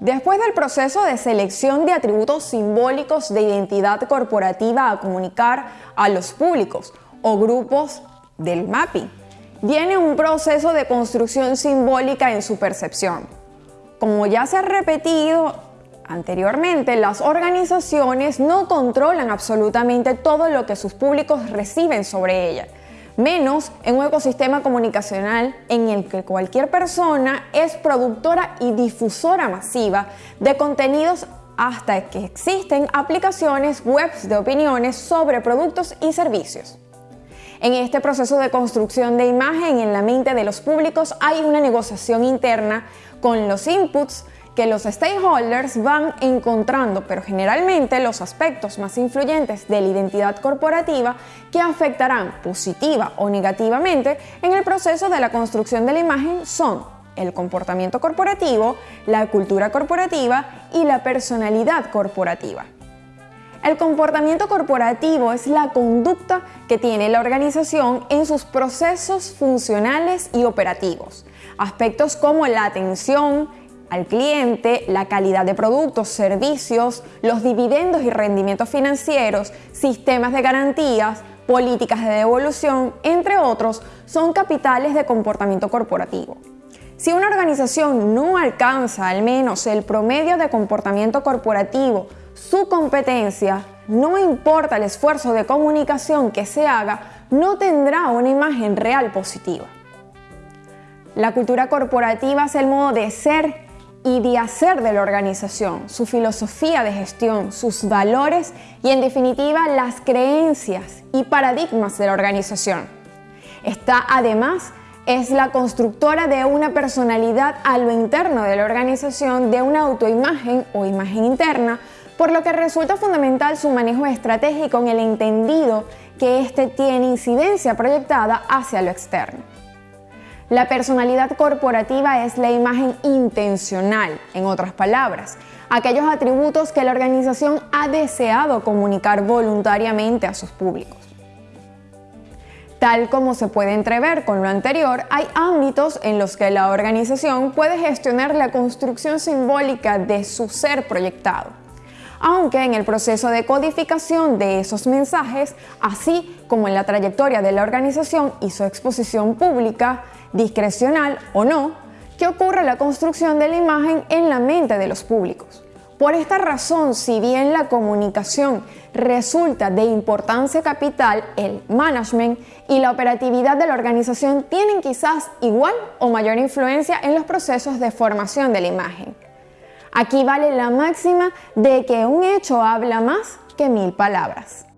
Después del proceso de selección de atributos simbólicos de identidad corporativa a comunicar a los públicos o grupos del mapping, viene un proceso de construcción simbólica en su percepción. Como ya se ha repetido anteriormente, las organizaciones no controlan absolutamente todo lo que sus públicos reciben sobre ella menos en un ecosistema comunicacional en el que cualquier persona es productora y difusora masiva de contenidos hasta que existen aplicaciones webs de opiniones sobre productos y servicios. En este proceso de construcción de imagen en la mente de los públicos hay una negociación interna con los inputs que los stakeholders van encontrando, pero generalmente los aspectos más influyentes de la identidad corporativa que afectarán positiva o negativamente en el proceso de la construcción de la imagen son el comportamiento corporativo, la cultura corporativa y la personalidad corporativa. El comportamiento corporativo es la conducta que tiene la organización en sus procesos funcionales y operativos. Aspectos como la atención, al cliente, la calidad de productos, servicios, los dividendos y rendimientos financieros, sistemas de garantías, políticas de devolución, entre otros, son capitales de comportamiento corporativo. Si una organización no alcanza al menos el promedio de comportamiento corporativo, su competencia, no importa el esfuerzo de comunicación que se haga, no tendrá una imagen real positiva. La cultura corporativa es el modo de ser y de hacer de la organización, su filosofía de gestión, sus valores y en definitiva las creencias y paradigmas de la organización. Esta además es la constructora de una personalidad a lo interno de la organización, de una autoimagen o imagen interna, por lo que resulta fundamental su manejo estratégico en el entendido que éste tiene incidencia proyectada hacia lo externo. La personalidad corporativa es la imagen intencional, en otras palabras, aquellos atributos que la organización ha deseado comunicar voluntariamente a sus públicos. Tal como se puede entrever con lo anterior, hay ámbitos en los que la organización puede gestionar la construcción simbólica de su ser proyectado aunque en el proceso de codificación de esos mensajes, así como en la trayectoria de la organización y su exposición pública, discrecional o no, que ocurre la construcción de la imagen en la mente de los públicos. Por esta razón, si bien la comunicación resulta de importancia capital, el management y la operatividad de la organización tienen quizás igual o mayor influencia en los procesos de formación de la imagen. Aquí vale la máxima de que un hecho habla más que mil palabras.